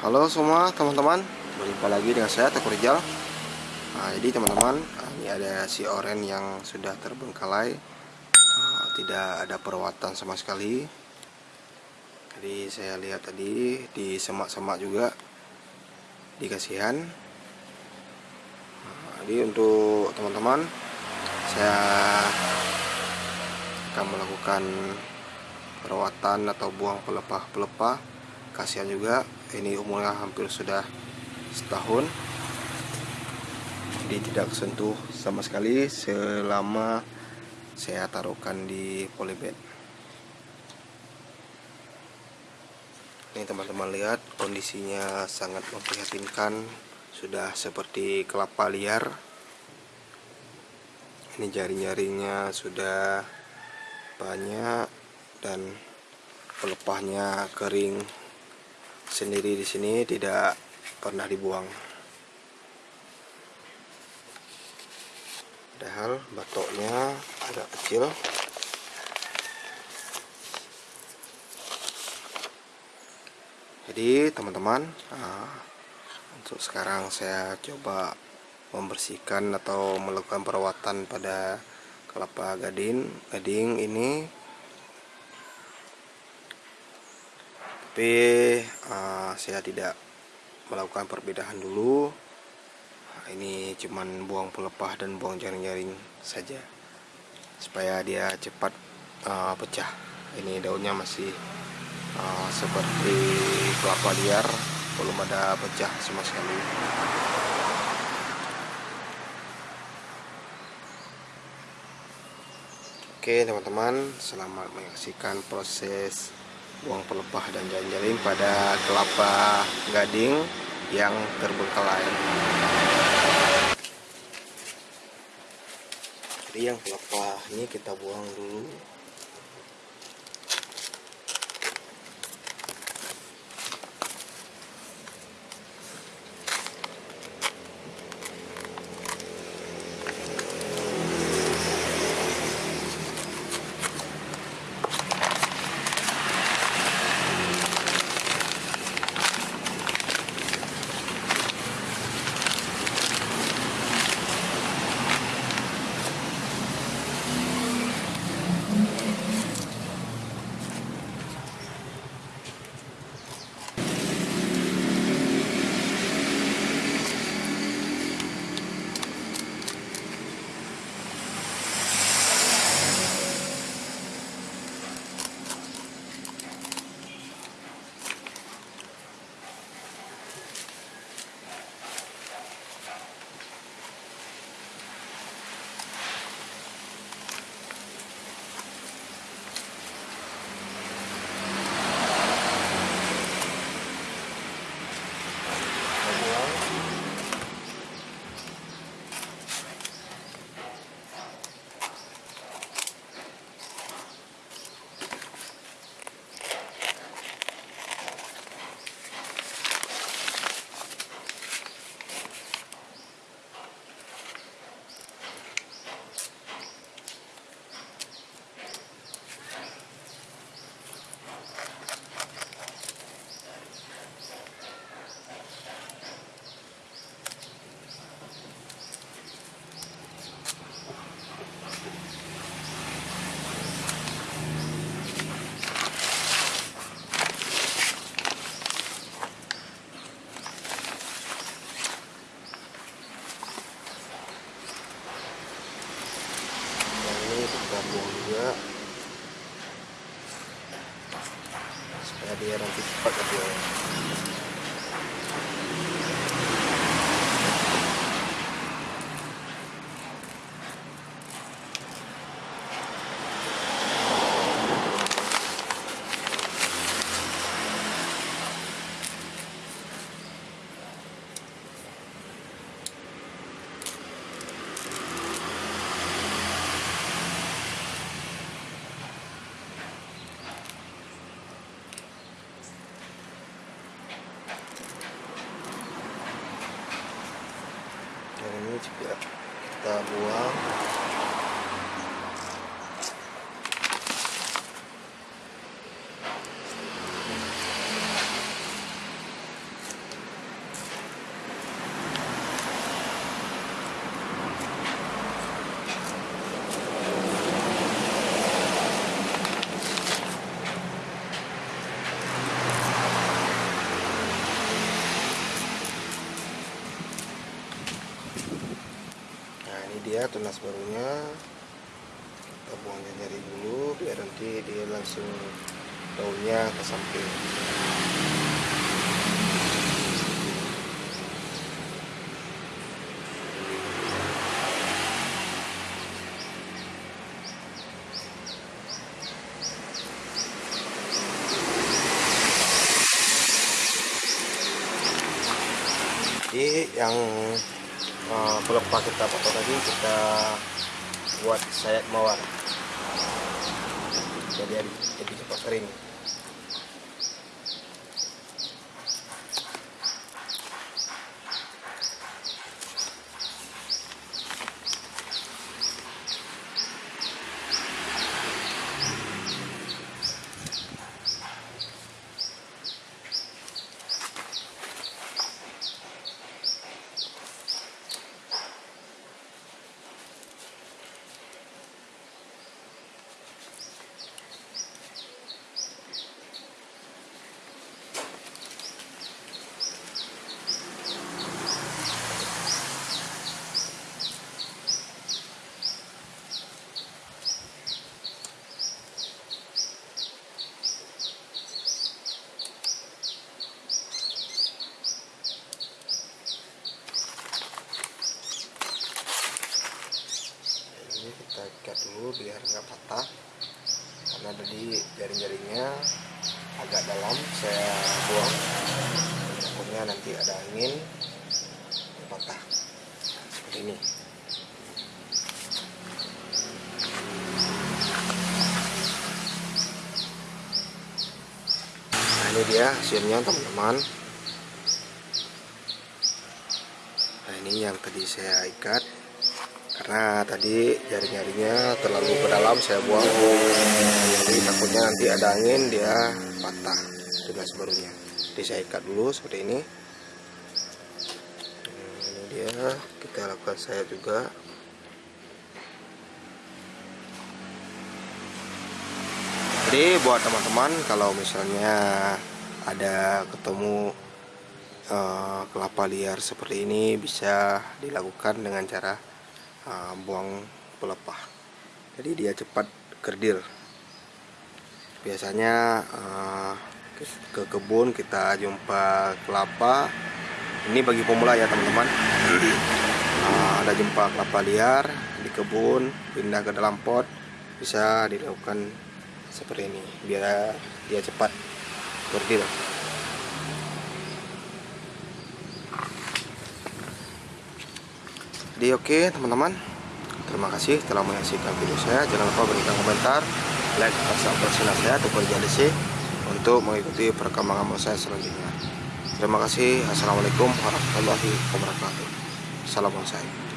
Halo semua teman-teman Berjumpa lagi dengan saya Teguh Rijal. Nah, Jadi teman-teman Ini ada si oren yang sudah terbengkalai. Nah, Tidak ada perawatan sama sekali. Jadi saya lihat tadi Di semak-semak juga Dikasihan nah, Jadi untuk teman-teman Saya akan melakukan perawatan atau buang pelepah-pelepah. Kasihan juga ini umurnya hampir sudah setahun. Jadi tidak sentuh sama sekali selama saya taruhkan di polybag. Ini teman-teman lihat kondisinya sangat memprihatinkan. Sudah seperti kelapa liar. Ini jaring-jaringnya sudah banyak dan pelepahnya kering sendiri di sini tidak pernah dibuang. Padahal batoknya agak kecil. Jadi teman-teman, nah, untuk sekarang saya coba membersihkan atau melakukan perawatan pada kelapa gading gading ini tapi uh, saya tidak melakukan perbedahan dulu. Ini cuman buang pelepah dan buang jaring-jaring saja supaya dia cepat uh, pecah. Ini daunnya masih uh, seperti kelapa liar belum ada pecah sama sekali. Oke teman-teman selamat menyaksikan proses buang pelepah dan jaring-jaring pada kelapa gading yang terbengkalai. Jadi yang kelapa ini kita buang dulu buang tunas barunya. Kita buang jari dulu biar nanti dia langsung daunnya ke samping. Yang uh, pelepah kita potong tadi kita buat sayap mawar. Jadi lebih cepat kering ini kita ikat dulu biar nggak patah. Karena tadi jaring-jaringnya agak dalam saya buang. Takutnya nanti ada angin patah. Seperti ini. Nah ini dia hasilnya teman-teman. Nah ini yang tadi saya ikat karena tadi jaring-jaringnya terlalu ke dalam saya buang. Jadi takutnya nanti ada angin dia patah. Tunas barunya. Jadi saya ikat dulu seperti ini. Hmm, ini dia. Kita lakukan saya juga. Jadi buat teman-teman kalau misalnya ada ketemu eh, kelapa liar seperti ini bisa dilakukan dengan cara uh, buang pelepah. Jadi dia cepat kerdil biasanya uh, ke, ke kebun kita jumpa kelapa. Ini bagi pemula ya teman-teman. Uh, ada jumpa kelapa liar di kebun pindah ke dalam pot bisa dilakukan seperti ini biar dia cepat kerdil Jadi oke teman-teman. Terima kasih telah menyaksikan video saya. Jangan lupa berikan komentar Like, subscribe channel saya Tukar JDC Untuk mengikuti perkembangan saya selanjutnya. Terima kasih. Assalamualaikum warahmatullahi wabarakatuh. Salam bonsai